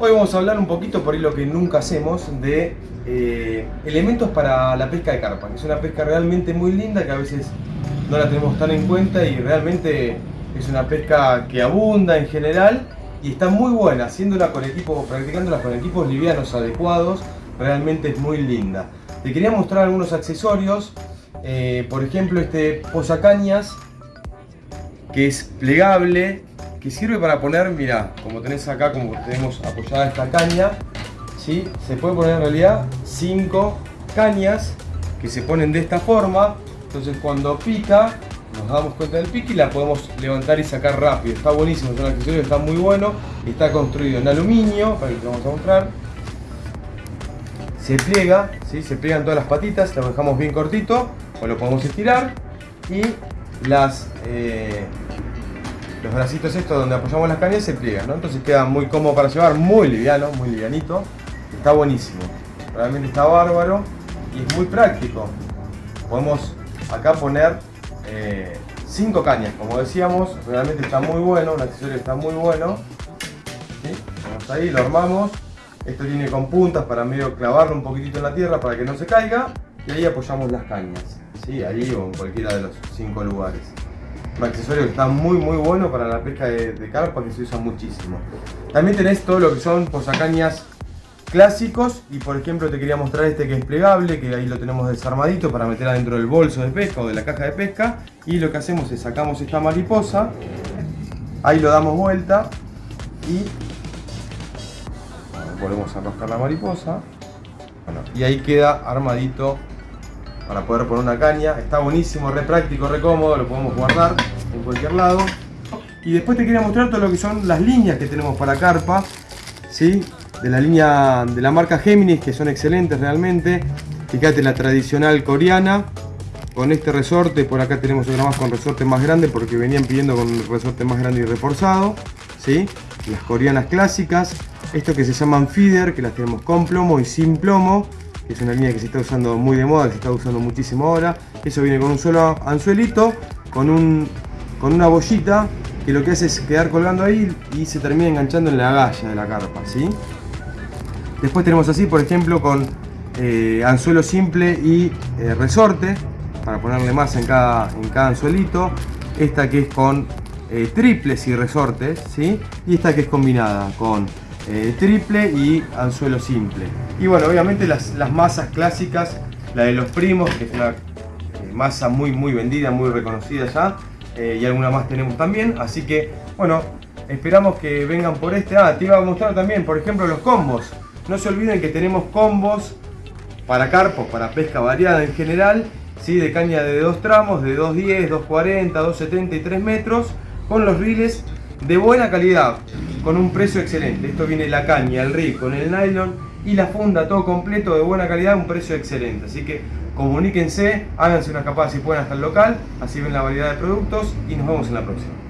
Hoy vamos a hablar un poquito, por ahí lo que nunca hacemos, de eh, elementos para la pesca de carpa, es una pesca realmente muy linda que a veces no la tenemos tan en cuenta y realmente es una pesca que abunda en general y está muy buena, haciéndola con equipos, practicándola con equipos livianos adecuados, realmente es muy linda. Te quería mostrar algunos accesorios, eh, por ejemplo este posacañas que es plegable, que sirve para poner, mira, como tenés acá, como tenemos apoyada esta caña, ¿sí? se puede poner en realidad 5 cañas que se ponen de esta forma, entonces cuando pica, nos damos cuenta del pique y la podemos levantar y sacar rápido, está buenísimo, es un accesorio está muy bueno, está construido en aluminio, para que te vamos a mostrar, se pliega, ¿sí? se pliegan todas las patitas, lo dejamos bien cortito, o lo podemos estirar, y las, eh, los bracitos estos donde apoyamos las cañas se pliegan, ¿no? entonces queda muy cómodo para llevar, muy liviano, muy livianito, está buenísimo, realmente está bárbaro y es muy práctico. Podemos acá poner 5 eh, cañas, como decíamos, realmente está muy bueno, un accesorio está muy bueno. Vamos ahí, lo armamos, esto tiene con puntas para medio clavarlo un poquitito en la tierra para que no se caiga y ahí apoyamos las cañas, ¿sí? ahí o en cualquiera de los 5 lugares. Un accesorio que está muy muy bueno para la pesca de, de carpa que se usa muchísimo. También tenés todo lo que son posacañas clásicos y por ejemplo te quería mostrar este que es plegable que ahí lo tenemos desarmadito para meter adentro del bolso de pesca o de la caja de pesca y lo que hacemos es sacamos esta mariposa ahí lo damos vuelta y volvemos a enroscar la mariposa y ahí queda armadito para poder poner una caña. Está buenísimo, re práctico, re cómodo lo podemos guardar en cualquier lado. Y después te quería mostrar todo lo que son las líneas que tenemos para carpa ¿sí? de la línea de la marca Géminis que son excelentes realmente. Fíjate la tradicional coreana. Con este resorte por acá tenemos otra más con resorte más grande porque venían pidiendo con resorte más grande y reforzado ¿sí? las coreanas clásicas. Esto que se llaman feeder que las tenemos con plomo y sin plomo que es una línea que se está usando muy de moda que se está usando muchísimo ahora eso viene con un solo anzuelito con un con una bollita que lo que hace es quedar colgando ahí y se termina enganchando en la galla de la carpa ¿sí? Después tenemos así, por ejemplo, con eh, anzuelo simple y eh, resorte, para ponerle más en cada, en cada anzuelito. Esta que es con eh, triples y resortes, ¿sí? Y esta que es combinada con triple y anzuelo simple. Y bueno, obviamente las, masas clásicas, la de los primos, que es una masa muy muy vendida, muy reconocida ya. y alguna más tenemos también, así que bueno, esperamos que vengan por este. Ah, te iba a mostrar también, por ejemplo, los combos. No se olviden que tenemos combos para carpos, para pesca variada en general, ¿sí? de caña de dos tramos, de 2.10, 2.40, 2.70 y 3 metros, con los riles de buena calidad, con un precio excelente. Esto viene la caña, el rig con el nylon y la funda, todo completo de buena calidad, un precio excelente. Así que comuníquense, háganse una escapada si pueden hasta el local, así ven la variedad de productos y nos vemos en la próxima.